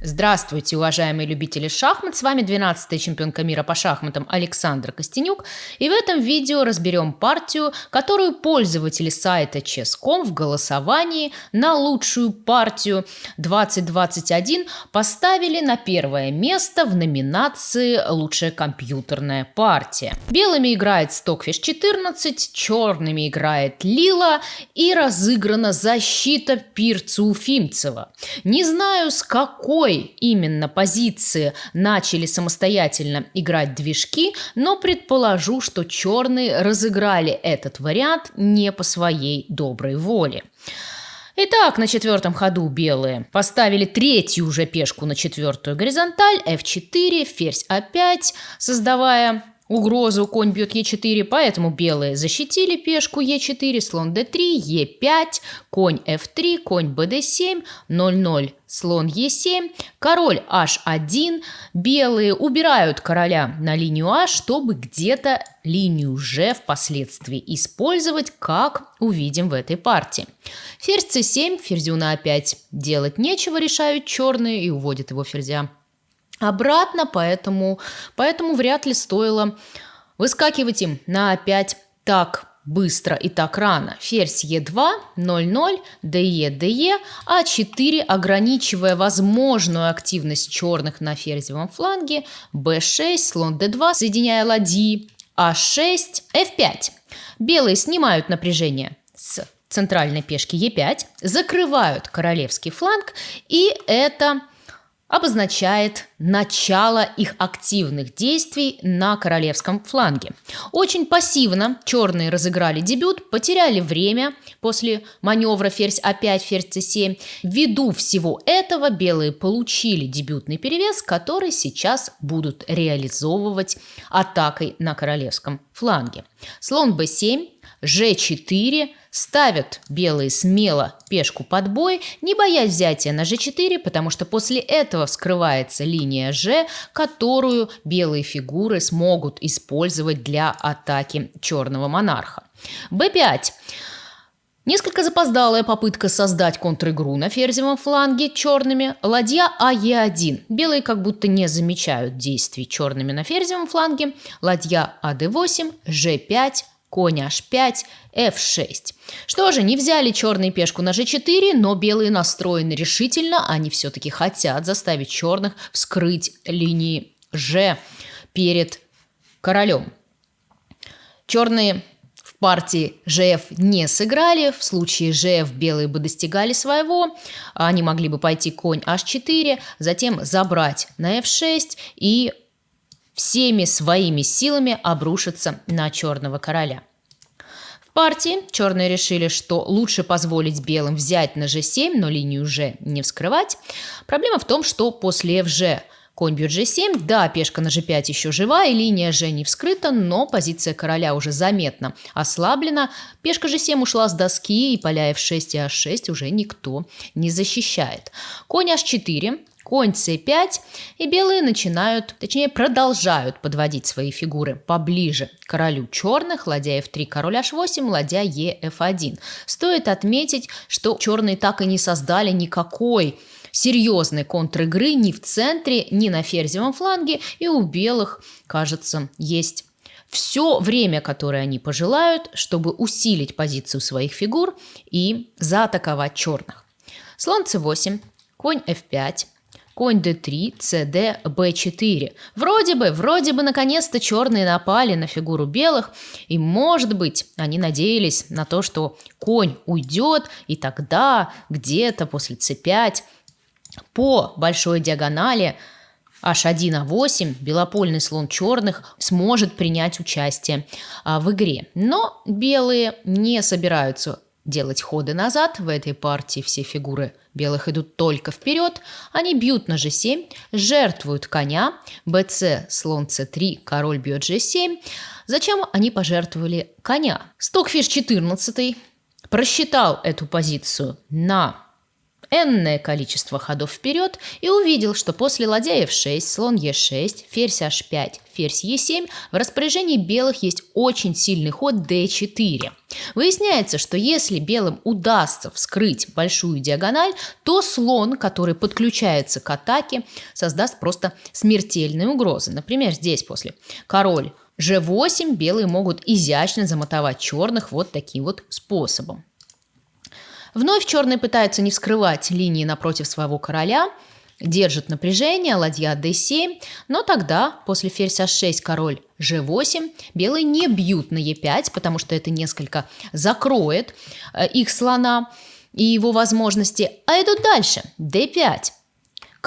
Здравствуйте, уважаемые любители шахмат! С вами 12-я чемпионка мира по шахматам Александра Костенюк. И в этом видео разберем партию, которую пользователи сайта Chess.com в голосовании на лучшую партию 2021 поставили на первое место в номинации «Лучшая компьютерная партия». Белыми играет Stockfish 14, черными играет Лила и разыграна защита Пирца Уфимцева. Не знаю, с какой какой именно позиции начали самостоятельно играть движки, но предположу, что черные разыграли этот вариант не по своей доброй воле. Итак, на четвертом ходу белые поставили третью уже пешку на четвертую горизонталь, f4, ферзь a5, создавая угрозу, конь бьет Е4, поэтому белые защитили пешку Е4, слон d3, Е5, конь F3, конь БД7, 0-0, слон Е7, король H1, белые убирают короля на линию А, чтобы где-то линию Ж впоследствии использовать, как увидим в этой партии. Ферзь c7, ферзю на А5 делать нечего, решают черные и уводят его ферзя обратно, поэтому, поэтому вряд ли стоило выскакивать им на опять так быстро и так рано. Ферзь Е2, 0-0, ДЕ, ДЕ, А4, ограничивая возможную активность черных на ферзевом фланге, Б6, слон Д2, соединяя ладьи, А6, F5. Белые снимают напряжение с центральной пешки Е5, закрывают королевский фланг, и это обозначает начало их активных действий на королевском фланге. Очень пассивно черные разыграли дебют, потеряли время после маневра ферзь А5, ферзь С7. Ввиду всего этого белые получили дебютный перевес, который сейчас будут реализовывать атакой на королевском фланге. Слон Б7, G4, ставят белые смело пешку под бой, не боясь взятия на G4, потому что после этого вскрывается линия G, которую белые фигуры смогут использовать для атаки черного монарха. B5. Несколько запоздалая попытка создать контр-игру на ферзевом фланге черными. Ладья АЕ1. Белые как будто не замечают действий черными на ферзевом фланге. Ладья АД8, Ж5, конь h5, f6. Что же, не взяли черные пешку на g4, но белые настроены решительно, они все-таки хотят заставить черных вскрыть линии g перед королем. Черные в партии GF не сыграли, в случае GF белые бы достигали своего, они могли бы пойти конь h4, затем забрать на f6 и всеми своими силами обрушиться на черного короля. В партии черные решили, что лучше позволить белым взять на g7, но линию g не вскрывать. Проблема в том, что после fg Конь бьет g7, да, пешка на g5 еще жива, и линия g не вскрыта, но позиция короля уже заметно ослаблена. Пешка g7 ушла с доски, и поля f6 и h6 уже никто не защищает. Конь h4, конь c5, и белые начинают, точнее продолжают подводить свои фигуры поближе к королю черных, ладья f3, король h8, ладья e f1. Стоит отметить, что черные так и не создали никакой серьезной контр-игры ни в центре, ни на ферзевом фланге, и у белых, кажется, есть все время, которое они пожелают, чтобы усилить позицию своих фигур и заатаковать черных. Слон c8, конь f5, конь d3, cd, b4. Вроде бы, вроде бы наконец-то черные напали на фигуру белых, и может быть они надеялись на то, что конь уйдет, и тогда где-то после c5 по большой диагонали H1А8, белопольный слон черных, сможет принять участие а, в игре. Но белые не собираются делать ходы назад. В этой партии все фигуры белых идут только вперед. Они бьют на g7, жертвуют коня, bc, слон c3, король бьет g7. Зачем они пожертвовали коня? Стокфиш 14 просчитал эту позицию на энное количество ходов вперед и увидел, что после ладья f6, слон e6, ферзь h5, ферзь e7 в распоряжении белых есть очень сильный ход d4. Выясняется, что если белым удастся вскрыть большую диагональ, то слон, который подключается к атаке, создаст просто смертельные угрозы. Например, здесь после король g8 белые могут изящно замотовать черных вот таким вот способом. Вновь черные пытаются не вскрывать линии напротив своего короля, держат напряжение, ладья d7, но тогда после ферзь h6 король g8 белые не бьют на e5, потому что это несколько закроет э, их слона и его возможности, а идут дальше d5.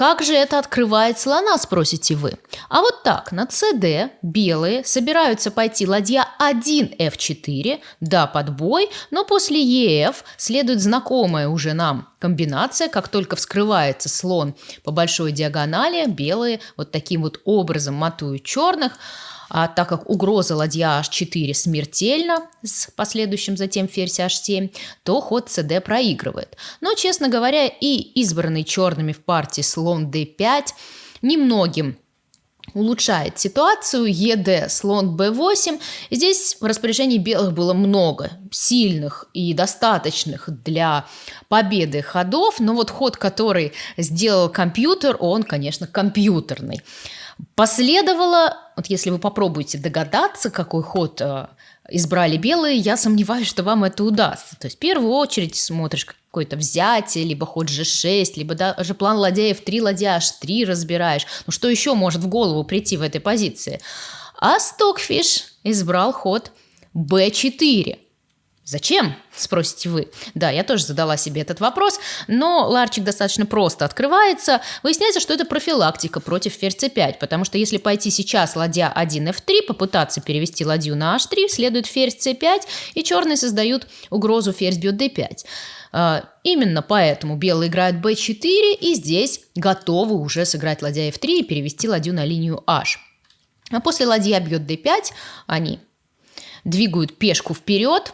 Как же это открывает слона, спросите вы? А вот так, на cd белые собираются пойти ладья 1 f4, да, под бой, но после ef следует знакомая уже нам комбинация, как только вскрывается слон по большой диагонали, белые вот таким вот образом матуют черных, а так как угроза ладья h4 смертельна с последующим затем ферзь h7, то ход cd проигрывает. Но, честно говоря, и избранный черными в партии слон d5 немногим улучшает ситуацию. ЕД, слон b8. Здесь в распоряжении белых было много сильных и достаточных для победы ходов, но вот ход, который сделал компьютер, он, конечно, компьютерный. Последовало, вот если вы попробуете догадаться, какой ход э, избрали белые, я сомневаюсь, что вам это удастся. То есть в первую очередь смотришь какое-то взятие, либо ход g6, либо даже план ладья f3, ладья h3 разбираешь. Ну что еще может в голову прийти в этой позиции? А Стокфиш избрал ход b4. Зачем? Спросите вы. Да, я тоже задала себе этот вопрос, но ларчик достаточно просто открывается. Выясняется, что это профилактика против ферзь c5, потому что если пойти сейчас ладья 1 f3, попытаться перевести ладью на h3, следует ферзь c5, и черные создают угрозу ферзь бьет d5. А, именно поэтому белые играют b4, и здесь готовы уже сыграть ладья f3 и перевести ладью на линию h. А после ладья бьет d5 они двигают пешку вперед,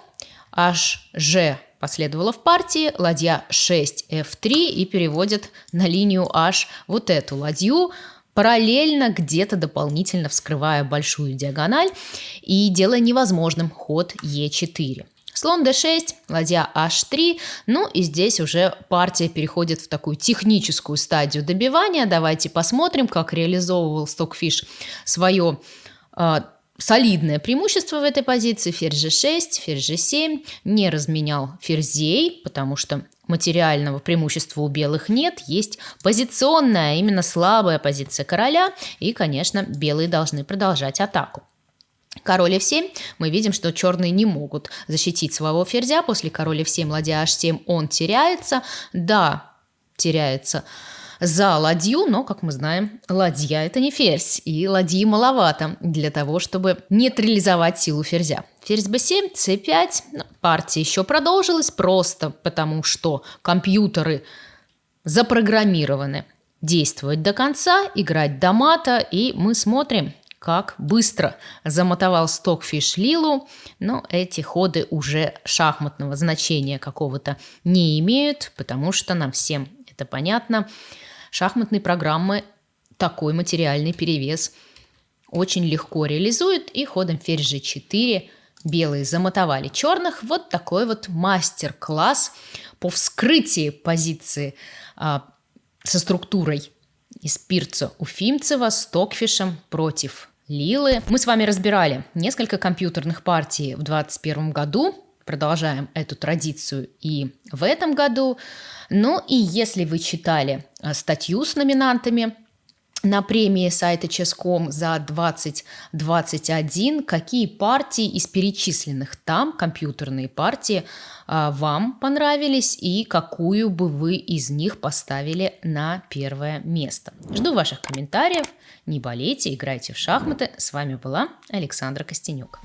HG последовало в партии, ладья 6 F3 и переводит на линию H вот эту ладью, параллельно где-то дополнительно вскрывая большую диагональ и делая невозможным ход E4. Слон d6, ладья h3, ну и здесь уже партия переходит в такую техническую стадию добивания. Давайте посмотрим, как реализовывал Stockfish свое а, солидное преимущество в этой позиции. Ферзь g6, ферзь g7. Не разменял ферзей, потому что материального преимущества у белых нет. Есть позиционная, именно слабая позиция короля. И, конечно, белые должны продолжать атаку. Король f7, мы видим, что черные не могут защитить своего ферзя. После короля f7, ладья h7 он теряется. Да, теряется за ладью, но, как мы знаем, ладья – это не ферзь, и ладьи маловато для того, чтобы нейтрализовать силу ферзя. Ферзь b7, c5, ну, партия еще продолжилась просто потому, что компьютеры запрограммированы действовать до конца, играть до мата, и мы смотрим, как быстро замотовал Стокфиш Лилу, но эти ходы уже шахматного значения какого-то не имеют, потому что нам всем это понятно – Шахматные программы такой материальный перевес очень легко реализуют, и ходом ферзь g4 белые замотовали черных. Вот такой вот мастер-класс по вскрытии позиции а, со структурой из Пирца Уфимцева с Токфишем против Лилы. Мы с вами разбирали несколько компьютерных партий в 2021 году. Продолжаем эту традицию и в этом году. Ну и если вы читали э, статью с номинантами на премии сайта Ческом за 2021, какие партии из перечисленных там, компьютерные партии, э, вам понравились и какую бы вы из них поставили на первое место. Жду ваших комментариев. Не болейте, играйте в шахматы. С вами была Александра Костенюк.